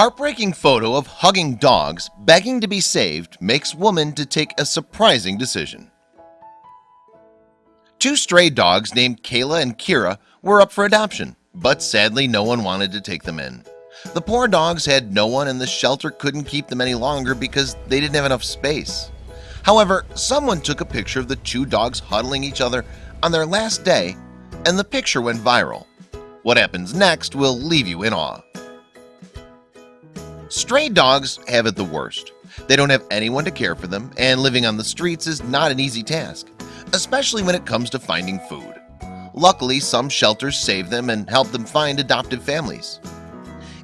Heartbreaking photo of hugging dogs begging to be saved makes woman to take a surprising decision. Two stray dogs named Kayla and Kira were up for adoption But sadly no one wanted to take them in. The poor dogs had no one and the shelter couldn't keep them any longer because they didn't have enough space. However, someone took a picture of the two dogs huddling each other on their last day and the picture went viral. What happens next will leave you in awe Stray dogs have it the worst. They don't have anyone to care for them and living on the streets is not an easy task Especially when it comes to finding food. Luckily some shelters save them and help them find adoptive families.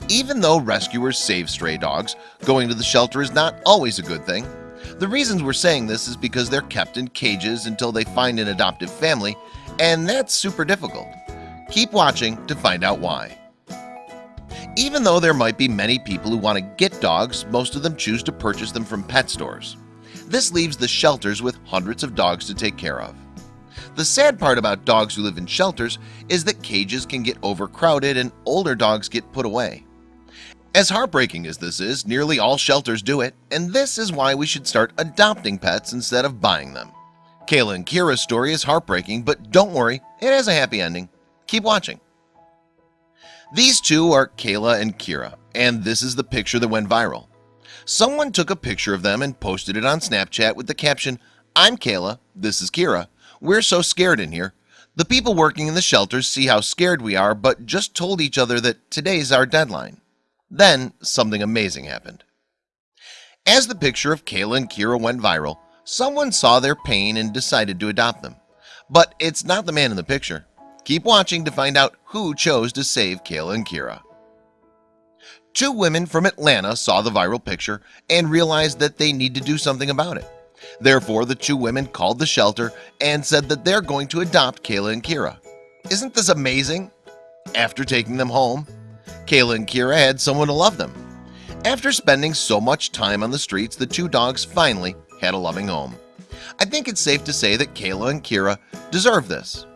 Even though rescuers save stray dogs going to the shelter is not always a good thing. The reasons we're saying this is because they're kept in cages until they find an adoptive family and that's super difficult. Keep watching to find out why even though there might be many people who want to get dogs most of them choose to purchase them from pet stores. This leaves the shelters with hundreds of dogs to take care of. The sad part about dogs who live in shelters is that cages can get overcrowded and older dogs get put away. As heartbreaking as this is nearly all shelters do it and this is why we should start adopting pets instead of buying them. Kayla and Kira's story is heartbreaking but don't worry it has a happy ending. Keep watching these two are Kayla and Kira and this is the picture that went viral. Someone took a picture of them and posted it on Snapchat with the caption I'm Kayla. This is Kira. We're so scared in here. The people working in the shelters see how scared we are But just told each other that today's our deadline. Then something amazing happened. As the picture of Kayla and Kira went viral Someone saw their pain and decided to adopt them. But it's not the man in the picture Keep watching to find out who chose to save Kayla and Kira. Two women from Atlanta saw the viral picture and realized that they need to do something about it. Therefore the two women called the shelter and said that they're going to adopt Kayla and Kira. Isn't this amazing? After taking them home Kayla and Kira had someone to love them. After spending so much time on the streets the two dogs finally had a loving home. I think it's safe to say that Kayla and Kira deserve this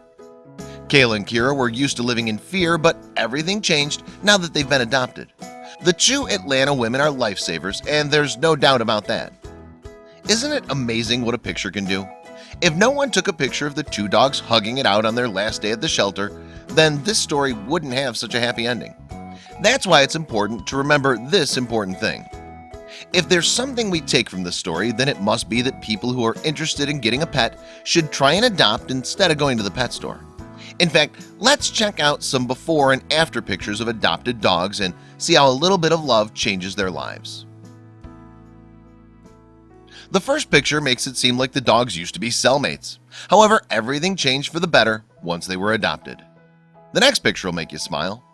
Kayla and Kira were used to living in fear but everything changed now that they've been adopted. The two Atlanta women are lifesavers and there's no doubt about that. Isn't it amazing what a picture can do? If no one took a picture of the two dogs hugging it out on their last day at the shelter then this story wouldn't have such a happy ending. That's why it's important to remember this important thing. If there's something we take from this story then it must be that people who are interested in getting a pet should try and adopt instead of going to the pet store in fact, let's check out some before and after pictures of adopted dogs and see how a little bit of love changes their lives. The first picture makes it seem like the dogs used to be cellmates. However, everything changed for the better once they were adopted. The next picture will make you smile.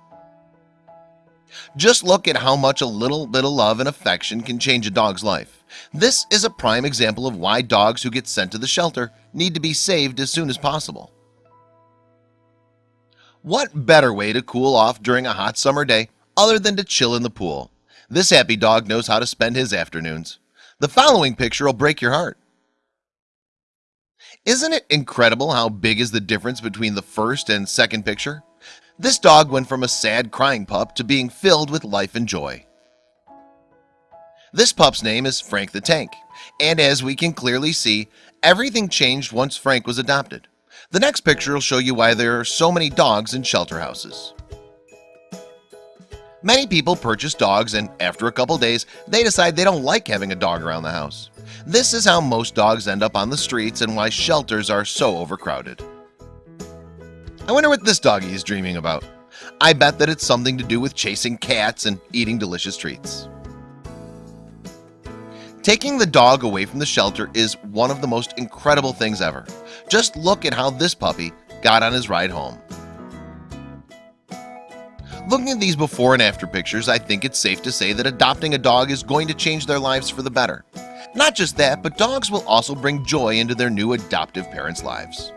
Just look at how much a little bit of love and affection can change a dog's life. This is a prime example of why dogs who get sent to the shelter need to be saved as soon as possible. What better way to cool off during a hot summer day other than to chill in the pool? This happy dog knows how to spend his afternoons. The following picture will break your heart. Isn't it incredible how big is the difference between the first and second picture? This dog went from a sad crying pup to being filled with life and joy. This pup's name is Frank the Tank and as we can clearly see everything changed once Frank was adopted the next picture will show you why there are so many dogs in shelter houses. Many people purchase dogs and after a couple days they decide they don't like having a dog around the house. This is how most dogs end up on the streets and why shelters are so overcrowded. I wonder what this doggy is dreaming about. I bet that it's something to do with chasing cats and eating delicious treats. Taking the dog away from the shelter is one of the most incredible things ever Just look at how this puppy got on his ride home. Looking at these before and after pictures I think it's safe to say that adopting a dog is going to change their lives for the better. Not just that but dogs will also bring joy into their new adoptive parents lives